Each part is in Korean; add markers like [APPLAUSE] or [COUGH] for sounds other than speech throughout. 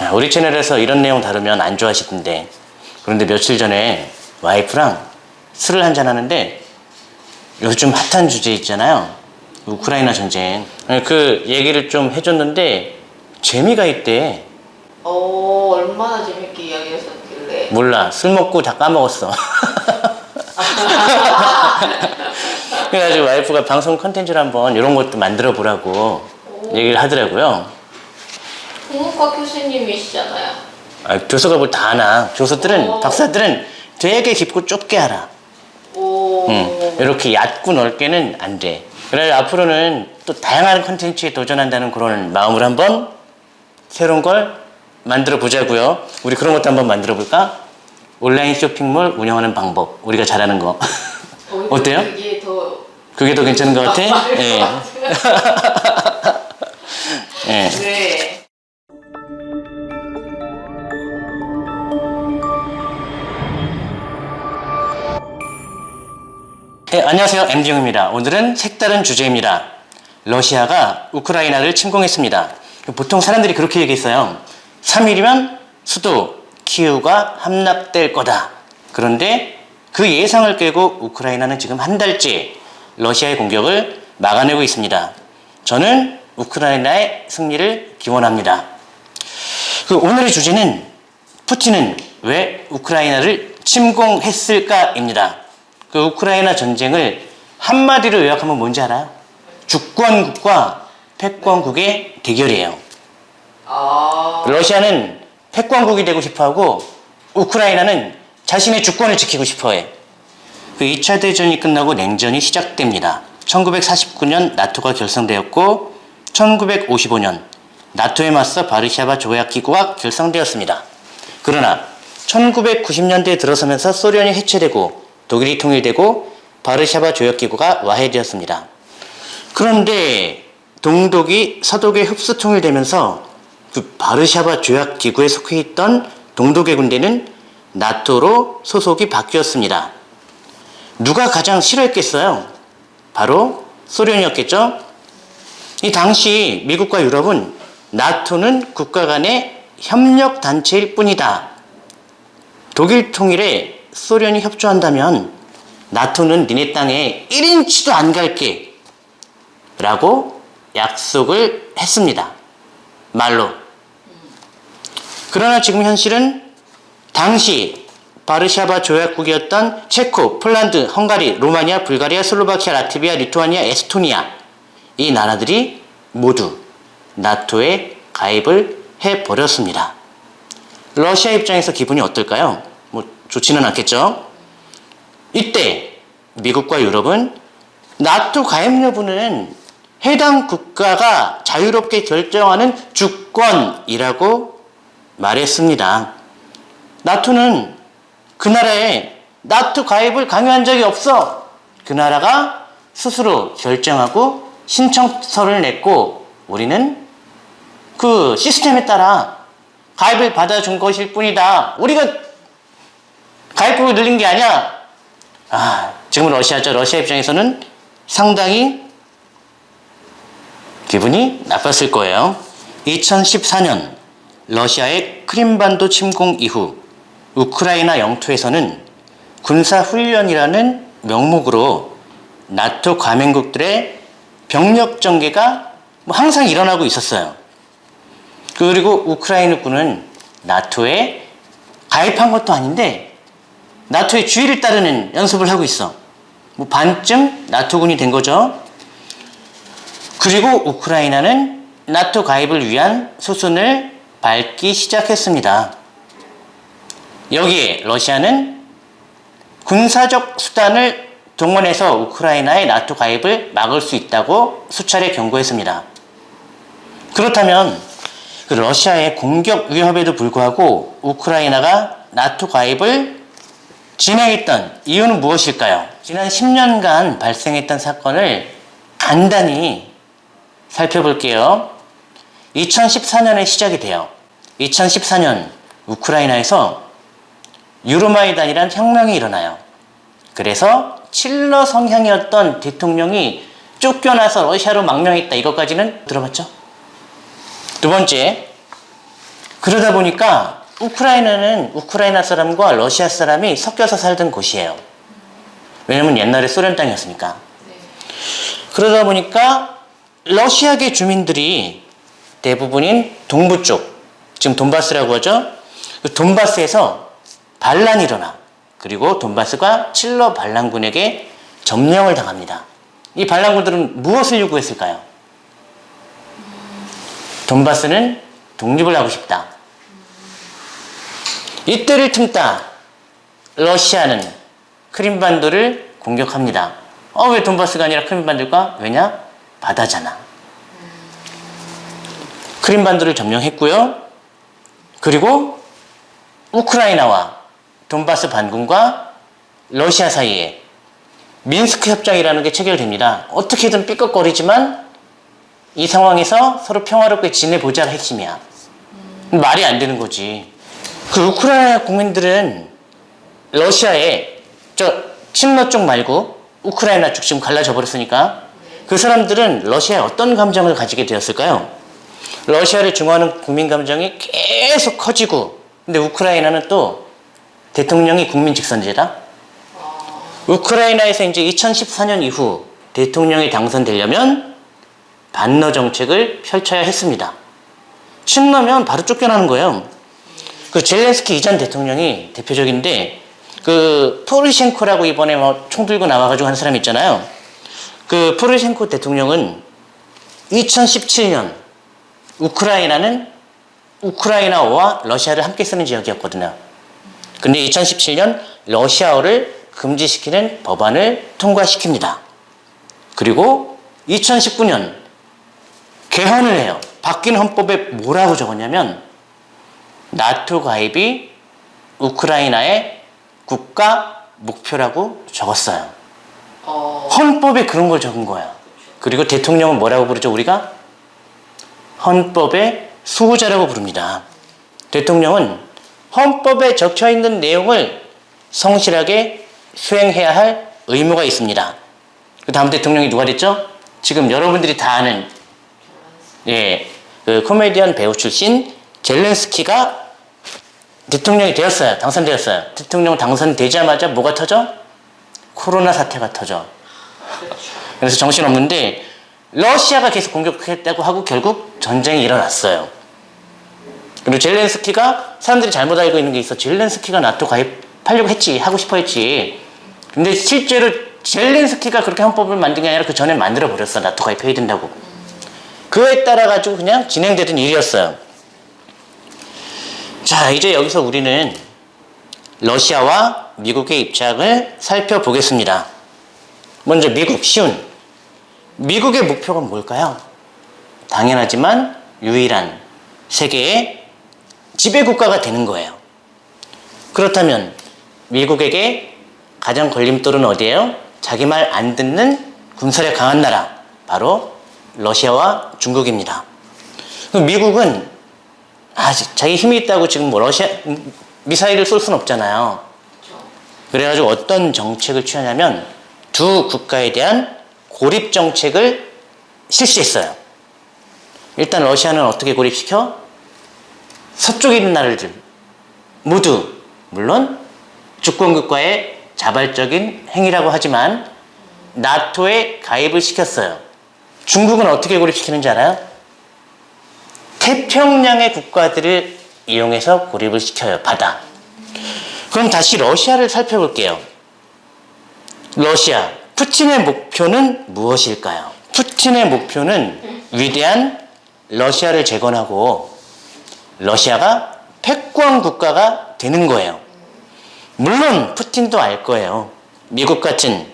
아, 우리 채널에서 이런 내용 다루면 안 좋아하시던데. 그런데 며칠 전에 와이프랑 술을 한잔 하는데 요즘 핫한 주제 있잖아요. 우크라이나 전쟁. 그 얘기를 좀 해줬는데 재미가 있대. 어, 얼마나 재밌게 이야기하셨길래. 몰라. 술 먹고 다 까먹었어. [LAUGHS] 그래가지고 와이프가 방송 컨텐츠를 한번 이런 것도 만들어 보라고 얘기를 하더라고요 국문과 교수님이시잖아요. 아, 교수가 뭘 다 아나 교수들은 어. 박사들은 되게 깊고 좁게 알아 오. 응. 이렇게 얕고 넓게는 안 돼. 그래서 앞으로는 또 다양한 컨텐츠에 도전한다는 그런 마음으로 한번 새로운 걸 만들어 보자고요. 우리 그런 것도 한번 만들어 볼까? 온라인 쇼핑몰 운영하는 방법. 우리가 잘하는 거. 어, 어때요? 이게 더. 그게 더 괜찮은 것 같아? 것 예. [LAUGHS] 예. 네. 네, 안녕하세요. MD용입니다. 오늘은 색다른 주제입니다. 러시아가 우크라이나를 침공했습니다. 보통 사람들이 그렇게 얘기했어요. 3일이면 수도 키우가 함락될 거다. 그런데 그 예상을 깨고 우크라이나는 지금 한 달째 러시아의 공격을 막아내고 있습니다. 저는 우크라이나의 승리를 기원합니다. 그 오늘의 주제는 푸틴은 왜 우크라이나를 침공했을까입니다. 그 우크라이나 전쟁을 한마디로 요약하면 뭔지 알아요? 주권국과 패권국의 대결이에요. 아. 러시아는 패권국이 되고 싶어하고 우크라이나는 자신의 주권을 지키고 싶어해. 그 2차 대전이 끝나고 냉전이 시작됩니다. 1949년 나토가 결성되었고 1955년 나토에 맞서 바르샤바 조약기구가 결성되었습니다. 그러나 1990년대에 들어서면서 소련이 해체되고 독일이 통일되고 바르샤바 조약기구가 와해되었습니다. 그런데 동독이 서독에 흡수 통일되면서 그 바르샤바 조약기구에 속해 있던 동독의 군대는 나토로 소속이 바뀌었습니다. 누가 가장 싫어했겠어요? 바로 소련이었겠죠? 이 당시 미국과 유럽은 나토는 국가 간의 협력 단체일 뿐이다. 독일 통일에 소련이 협조한다면 나토는 니네 땅에 1인치도 안 갈게 라고 약속을 했습니다. 말로. 그러나 지금 현실은 당시 바르샤바 조약국이었던 체코, 폴란드, 헝가리, 로마니아, 불가리아, 슬로바키아, 라트비아, 리투아니아, 에스토니아 이 나라들이 모두 나토에 가입을 해버렸습니다. 러시아 입장에서 기분이 어떨까요? 뭐 좋지는 않겠죠? 이때 미국과 유럽은 나토 가입 여부는 해당 국가가 자유롭게 결정하는 주권이라고 말했습니다. 나토는 그 나라에 나토 가입을 강요한 적이 없어. 그 나라가 스스로 결정하고 신청서를 냈고 우리는 그 시스템에 따라 가입을 받아준 것일 뿐이다. 우리가 가입국을 늘린 게 아니야. 아, 지금 러시아죠. 러시아 입장에서는 상당히 기분이 나빴을 거예요. 2014년 러시아의 크림반도 침공 이후 우크라이나 영토에서는 군사훈련이라는 명목으로 나토 가맹국들의 병력 전개가 뭐 항상 일어나고 있었어요. 그리고 우크라이나 군은 나토에 가입한 것도 아닌데 나토의 주의를 따르는 연습을 하고 있어. 뭐 반쯤 나토군이 된 거죠. 그리고 우크라이나는 나토 가입을 위한 수순을 밟기 시작했습니다. 여기에 러시아는 군사적 수단을 동원해서 우크라이나의 나토 가입을 막을 수 있다고 수차례 경고했습니다. 그렇다면 그 러시아의 공격 위협에도 불구하고 우크라이나가 나토 가입을 진행했던 이유는 무엇일까요? 지난 10년간 발생했던 사건을 간단히 살펴볼게요. 2014년에 시작이 돼요. 2014년 우크라이나에서 유로마이단이란 혁명이 일어나요. 그래서 칠러 성향이었던 대통령이 쫓겨나서 러시아로 망명했다. 이것까지는 들어봤죠? 두 번째, 그러다 보니까 우크라이나는 우크라이나 사람과 러시아 사람이 섞여서 살던 곳이에요. 왜냐면 옛날에 소련 땅이었으니까. 네. 그러다 보니까 러시아계 주민들이 대부분인 동부 쪽, 지금 돈바스라고 하죠. 그 돈바스에서 반란이 일어나. 그리고 돈바스가 칠러 반란군에게 점령을 당합니다. 이 반란군들은 무엇을 요구했을까요? 돈바스는 독립을 하고 싶다. 이때를 틈타 러시아는 크림반도를 공격합니다. 어, 왜 돈바스가 아니라 크림반도일까? 왜냐? 바다잖아. 크림반도를 점령했고요. 그리고 우크라이나와 돈바스 반군과 러시아 사이에 민스크 협정이라는 게 체결됩니다. 어떻게든 삐걱거리지만 이 상황에서 서로 평화롭게 지내보자가 핵심이야. 말이 안 되는 거지. 그 우크라이나 국민들은 러시아에 저 친러 쪽 말고 우크라이나 쪽 지금 갈라져 버렸으니까 그 사람들은 러시아에 어떤 감정을 가지게 되었을까요? 러시아를 중화하는 국민 감정이 계속 커지고 근데 우크라이나는 또 대통령이 국민 직선제다. 우크라이나에서 이제 2014년 이후 대통령이 당선되려면 반러 정책을 펼쳐야 했습니다. 친러면 바로 쫓겨나는 거예요. 그 젤렌스키 이전 대통령이 대표적인데 그 포르셴코라고 이번에 뭐 총 들고 나와가지고 한 사람 있잖아요. 그 포르셴코 대통령은 2017년 우크라이나는 우크라이나어와 러시아를 함께 쓰는 지역이었거든요. 근데 2017년 러시아어를 금지시키는 법안을 통과시킵니다. 그리고 2019년 개헌을 해요. 바뀐 헌법에 뭐라고 적었냐면 나토 가입이 우크라이나의 국가 목표라고 적었어요. 어, 헌법에 그런 걸 적은 거야. 그리고 대통령은 뭐라고 부르죠, 우리가? 헌법의 수호자라고 부릅니다. 대통령은 헌법에 적혀 있는 내용을 성실하게 수행해야 할 의무가 있습니다. 그 다음 대통령이 누가 됐죠? 지금 여러분들이 다 아는 예, 그 코미디언 배우 출신 젤렌스키가 대통령이 되었어요. 당선되었어요. 대통령 당선되자마자 뭐가 터져? 코로나 사태가 터져. 그래서 정신없는데 러시아가 계속 공격했다고 하고 결국 전쟁이 일어났어요. 그리고 젤렌스키가 사람들이 잘못 알고 있는 게 있어. 젤렌스키가 나토 가입하려고 했지. 하고 싶어 했지. 근데 실제로 젤렌스키가 그렇게 헌법을 만든 게 아니라 그 전에 만들어 버렸어. 나토 가입해야 된다고. 그에 따라 가지고 그냥 진행되던 일이었어요. 자, 이제 여기서 우리는 러시아와 미국의 입장을 살펴보겠습니다. 먼저 미국, 쉬운. 미국의 목표가 뭘까요? 당연하지만 유일한 세계의 지배국가가 되는 거예요. 그렇다면 미국에게 가장 걸림돌은 어디예요? 자기 말 안 듣는 군사력 강한 나라. 바로 러시아와 중국입니다. 미국은 아, 자기 힘이 있다고 지금 뭐 러시아 미사일을 쏠 수는 없잖아요. 그래가지고 어떤 정책을 취하냐면 두 국가에 대한 고립 정책을 실시했어요. 일단 러시아는 어떻게 고립시켜? 서쪽에 있는 나라들 모두 물론 주권국가의 자발적인 행위라고 하지만 나토에 가입을 시켰어요. 중국은 어떻게 고립시키는지 알아요? 태평양의 국가들을 이용해서 고립을 시켜요. 바다. 그럼 다시 러시아를 살펴볼게요. 러시아. 푸틴의 목표는 무엇일까요? 푸틴의 목표는 위대한 러시아를 재건하고 러시아가 패권 국가가 되는 거예요. 물론 푸틴도 알 거예요. 미국 같은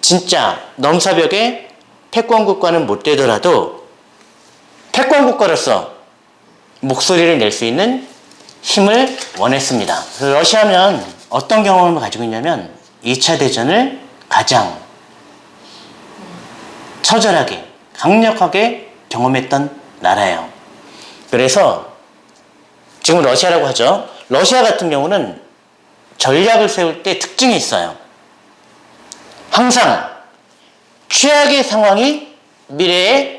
진짜 넘사벽의 패권 국가는 못 되더라도 패권 국가로서 목소리를 낼 수 있는 힘을 원했습니다. 러시아면 어떤 경험을 가지고 있냐면 2차 대전을 가장 처절하게 강력하게 경험했던 나라예요. 그래서 지금 러시아라고 하죠. 러시아 같은 경우는 전략을 세울 때 특징이 있어요. 항상 최악의 상황이 미래에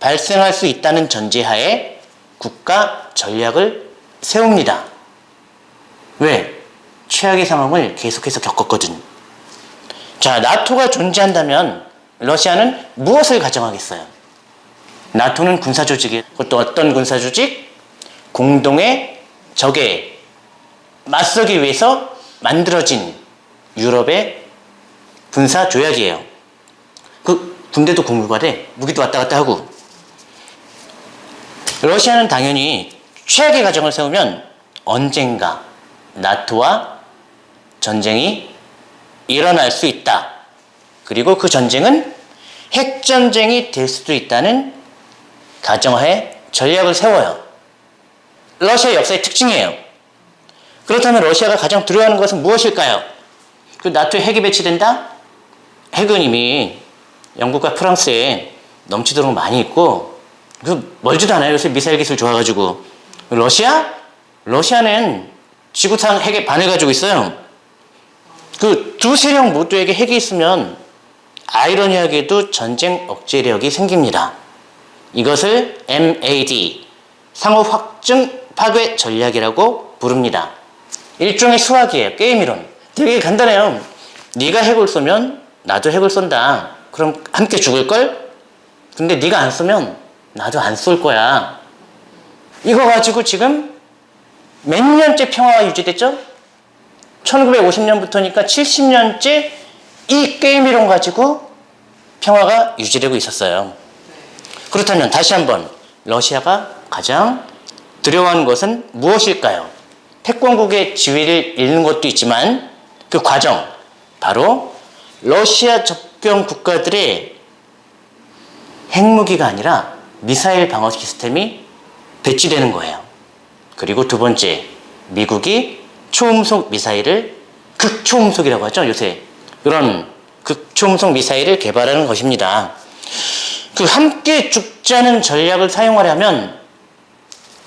발생할 수 있다는 전제하에 국가 전략을 세웁니다. 왜? 최악의 상황을 계속해서 겪었거든. 자, 나토가 존재한다면 러시아는 무엇을 가정하겠어요? 나토는 군사조직이에요. 그것도 어떤 군사조직? 공동의 적에 맞서기 위해서 만들어진 유럽의 군사조약이에요. 그 군대도 공유가 무기도 왔다 갔다 하고 러시아는 당연히 최악의 가정을 세우면 언젠가 나토와 전쟁이 일어날 수 있다. 그리고 그 전쟁은 핵전쟁이 될 수도 있다는 가정하에 전략을 세워요. 러시아 역사의 특징이에요. 그렇다면 러시아가 가장 두려워하는 것은 무엇일까요? 그 나토에 핵이 배치된다? 핵은 이미 영국과 프랑스에 넘치도록 많이 있고 그 멀지도 않아요. 요새 미사일 기술 좋아가지고 러시아? 러시아는 지구상 핵의 반을 가지고 있어요. 그 두 세력 모두에게 핵이 있으면 아이러니하게도 전쟁 억제력이 생깁니다. 이것을 MAD 상호 확증 파괴 전략이라고 부릅니다. 일종의 수학이에요. 게임 이론. 되게 간단해요. 네가 핵을 쏘면 나도 핵을 쏜다. 그럼 함께 죽을 걸? 근데 네가 안 쏘면 나도 안 쏠 거야. 이거 가지고 지금 몇 년째 평화가 유지됐죠? 1950년부터니까 70년째 이 게임 이론 가지고 평화가 유지되고 있었어요. 그렇다면 다시 한번 러시아가 가장 두려워하는 것은 무엇일까요? 태권국의 지위를 잃는 것도 있지만 그 과정 바로 러시아 접경 국가들의 핵무기가 아니라 미사일 방어 시스템이 배치되는 거예요. 그리고 두 번째, 미국이 초음속 미사일을 극초음속이라고 하죠, 요새. 그런 극초음속 미사일을 개발하는 것입니다. 그 함께 죽자는 전략을 사용하려면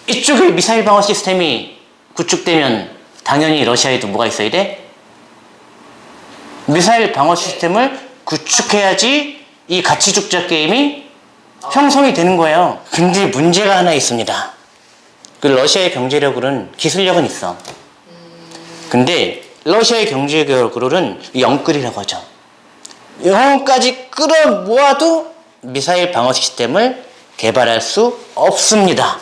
이쪽에 미사일 방어 시스템이 구축되면 당연히 러시아에도 뭐가 있어야 돼? 미사일 방어 시스템을 구축해야지 이 같이 죽자 게임이 형성이 되는 거예요. 근데 문제가 하나 있습니다. 그 러시아의 경제력으로는 기술력은 있어. 근데 러시아의 경제력으로는 영끌이라고 하죠. 영까지 끌어 모아도 미사일 방어 시스템을 개발할 수 없습니다.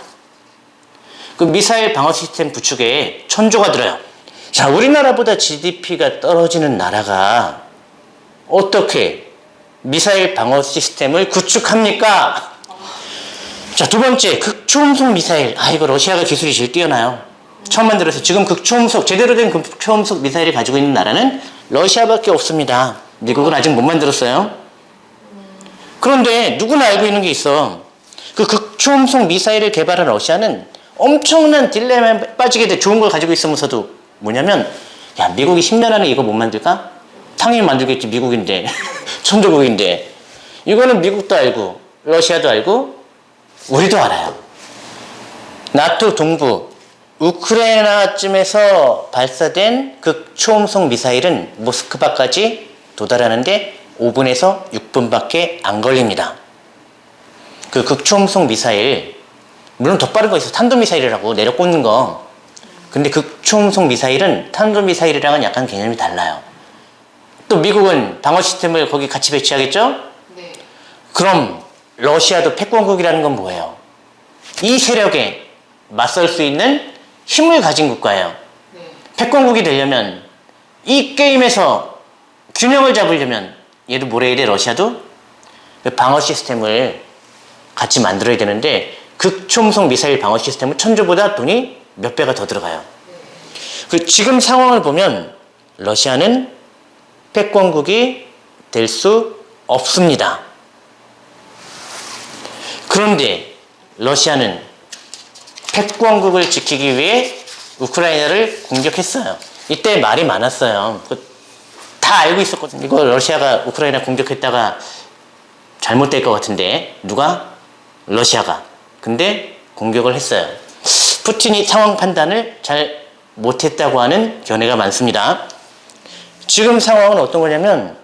그 미사일 방어 시스템 구축에 천조가 들어요. 자, 우리나라보다 GDP가 떨어지는 나라가 어떻게 미사일 방어 시스템을 구축합니까? 자, 두 번째, 극초음속 미사일. 아, 이거 러시아가 기술이 제일 뛰어나요. 처음 만들어서 지금 극초음속, 제대로 된 극초음속 미사일을 가지고 있는 나라는 러시아밖에 없습니다. 미국은 아직 못 만들었어요. 그런데 누구나 알고 있는 게 있어. 그 극초음속 미사일을 개발한 러시아는 엄청난 딜레마에 빠지게 돼 좋은 걸 가지고 있으면서도 뭐냐면 야 미국이 10년 안에 이거 못 만들까? 당연히 만들겠지 미국인데 [LAUGHS] 천조국인데 이거는 미국도 알고 러시아도 알고 우리도 알아요. 나토 동부 우크라이나쯤에서 발사된 극초음속 미사일은 모스크바까지 도달하는데 5분에서 6분밖에 안 걸립니다. 그 극초음속 미사일 물론 더 빠른 거 있어 탄도미사일이라고 내려 꽂는 거 근데 극초음속 미사일은 탄도미사일이랑은 약간 개념이 달라요 또 미국은 방어 시스템을 거기 같이 배치하겠죠? 네. 그럼 러시아도 패권국이라는 건 뭐예요? 이 세력에 맞설 수 있는 힘을 가진 국가예요 네. 패권국이 되려면 이 게임에서 균형을 잡으려면 얘도 뭐래 이래 러시아도 그 방어 시스템을 같이 만들어야 되는데 극초음속 미사일 방어 시스템은 천조보다 돈이 몇 배가 더 들어가요. 그 지금 상황을 보면 러시아는 패권국이 될 수 없습니다. 그런데 러시아는 패권국을 지키기 위해 우크라이나를 공격했어요. 이때 말이 많았어요. 그다 알고 있었거든요. 이거 러시아가 우크라이나 공격했다가 잘못될 것 같은데 누가? 러시아가. 근데 공격을 했어요. 푸틴이 상황 판단을 잘 못했다고 하는 견해가 많습니다. 지금 상황은 어떤 거냐면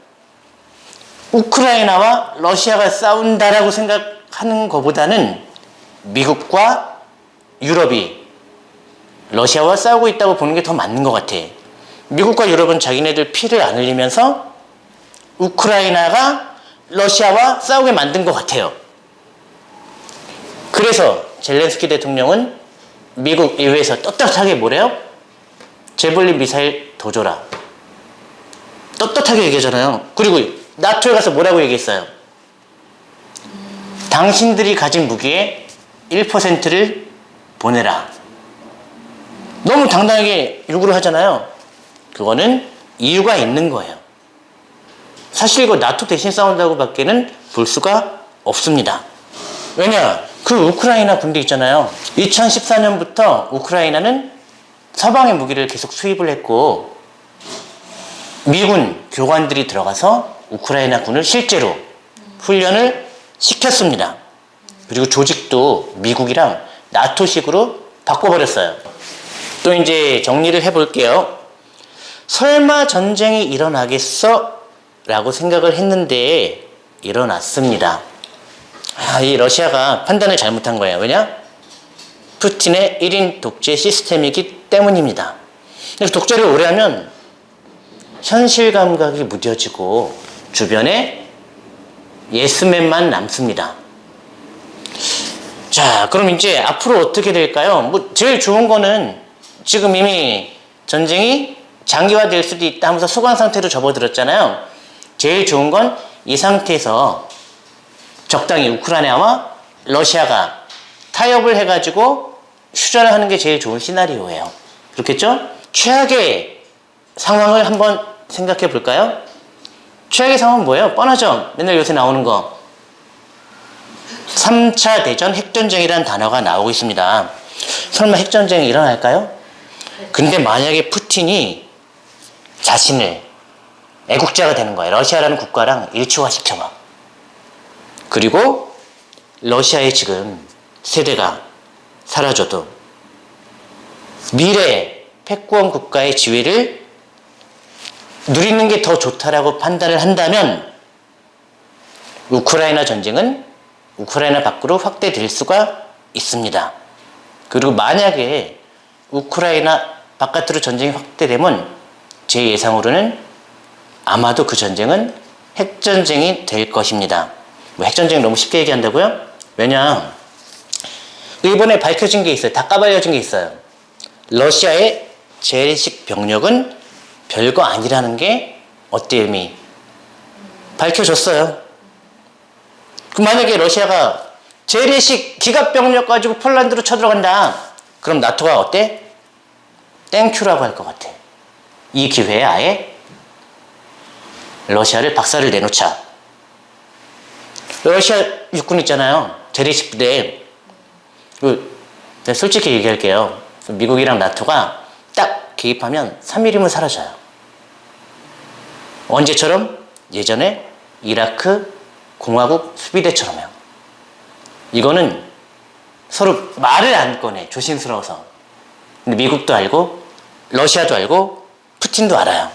우크라이나와 러시아가 싸운다라고 생각하는 것보다는 미국과 유럽이 러시아와 싸우고 있다고 보는 게 더 맞는 것 같아. 미국과 유럽은 자기네들 피를 안 흘리면서 우크라이나가 러시아와 싸우게 만든 것 같아요. 그래서 젤렌스키 대통령은 미국 의회에서 떳떳하게 뭐래요? 제블린 미사일 더 줘라. 떳떳하게 얘기하잖아요. 그리고 나토에 가서 뭐라고 얘기했어요? 당신들이 가진 무기의 1%를 보내라. 너무 당당하게 요구를 하잖아요. 그거는 이유가 있는 거예요. 사실 이거 나토 대신 싸운다고 밖에는 볼 수가 없습니다. 왜냐? 그 우크라이나 군대 있잖아요. 2014년부터 우크라이나는 서방의 무기를 계속 수입을 했고, 미군 교관들이 들어가서 우크라이나 군을 실제로 훈련을 시켰습니다. 그리고 조직도 미국이랑 나토식으로 바꿔버렸어요. 또 이제 정리를 해볼게요. 설마 전쟁이 일어나겠어? 라고 생각을 했는데 일어났습니다. 아, 이 러시아가 판단을 잘못한 거예요. 왜냐? 푸틴의 1인 독재 시스템이기 때문입니다. 독재를 오래 하면 현실 감각이 무뎌지고 주변에 예스맨만 남습니다. 자, 그럼 이제 앞으로 어떻게 될까요? 뭐 제일 좋은 거는 지금 이미 전쟁이 장기화될 수도 있다 하면서 소강 상태로 접어들었잖아요. 제일 좋은 건 이 상태에서 적당히 우크라이나와 러시아가 타협을 해가지고 휴전을 하는 게 제일 좋은 시나리오예요. 그렇겠죠? 최악의 상황을 한번 생각해 볼까요? 최악의 상황은 뭐예요? 뻔하죠? 맨날 요새 나오는 거. 3차 대전 핵전쟁이라는 단어가 나오고 있습니다. 설마 핵전쟁이 일어날까요? 근데 만약에 푸틴이 자신을 애국자가 되는 거예요. 러시아라는 국가랑 일치화 시켜봐. 그리고 러시아의 지금 세대가 사라져도 미래 패권 국가의 지위를 누리는 게 더 좋다라고 판단을 한다면 우크라이나 전쟁은 우크라이나 밖으로 확대될 수가 있습니다. 그리고 만약에 우크라이나 바깥으로 전쟁이 확대되면 제 예상으로는 아마도 그 전쟁은 핵전쟁이 될 것입니다. 뭐 핵전쟁 너무 쉽게 얘기한다고요? 왜냐 이번에 밝혀진 게 있어요. 다 까발려진 게 있어요. 러시아의 재래식 병력은 별거 아니라는 게 어때 이미 밝혀졌어요. 그 만약에 러시아가 재래식 기갑 병력 가지고 폴란드로 쳐들어간다. 그럼 나토가 어때? thank you라고 할 것 같아. 이 기회에 아예 러시아를 박살을 내놓자. 러시아 육군 있잖아요. 재래식 부대. 그, 내가 솔직히 얘기할게요. 미국이랑 나토가 딱 개입하면 3일이면 사라져요. 언제처럼? 예전에 이라크 공화국 수비대처럼요. 이거는 서로 말을 안 꺼내. 조심스러워서. 근데 미국도 알고, 러시아도 알고, 푸틴도 알아요.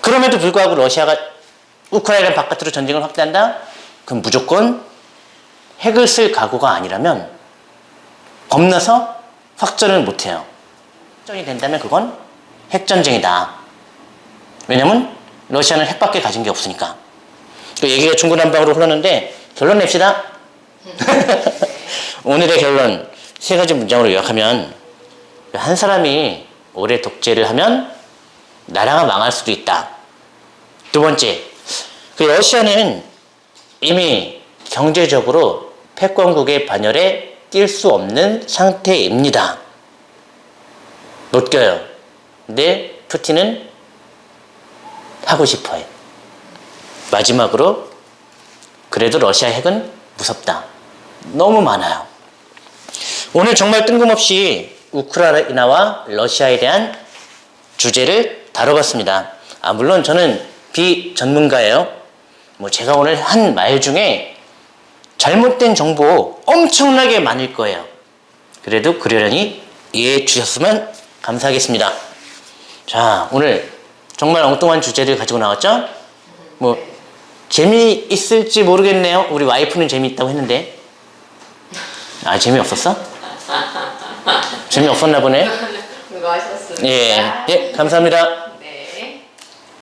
그럼에도 불구하고 러시아가 우크라이나 바깥으로 전쟁을 확대한다? 그럼 무조건 핵을 쓸 각오가 아니라면 겁나서 확전을 못해요. 확전이 된다면 그건 핵전쟁이다. 왜냐면 러시아는 핵밖에 가진 게 없으니까. 그 얘기가 중구난방으로 흘렀는데 결론 냅시다. [LAUGHS] 오늘의 결론 세 가지 문장으로 요약하면 한 사람이 오래 독재를 하면 나라가 망할 수도 있다. 두 번째, 그 러시아는 이미 경제적으로 패권국의 반열에 낄 수 없는 상태입니다. 못 껴요. 근데 푸틴은 하고 싶어요. 마지막으로 그래도 러시아 핵은 무섭다. 너무 많아요. 오늘 정말 뜬금없이 우크라이나와 러시아에 대한 주제를 다뤄봤습니다. 아, 물론 저는 비전문가예요. 뭐 제가 오늘 한 말 중에 잘못된 정보 엄청나게 많을 거예요. 그래도 그러려니 이해해 주셨으면 감사하겠습니다. 자, 오늘 정말 엉뚱한 주제를 가지고 나왔죠? 뭐, 재미있을지 모르겠네요. 우리 와이프는 재미있다고 했는데. 아, 재미없었어? 재미없었나 보네. [LAUGHS] 예, 예, 감사합니다.